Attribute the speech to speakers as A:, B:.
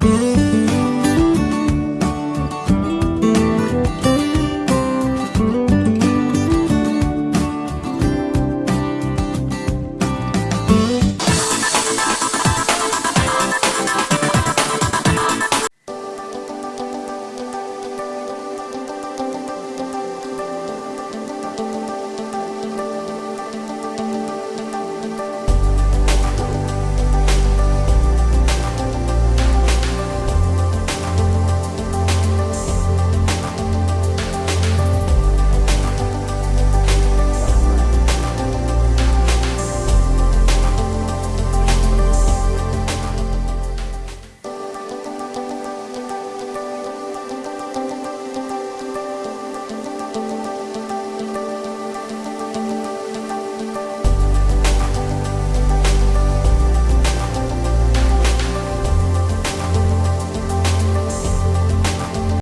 A: Música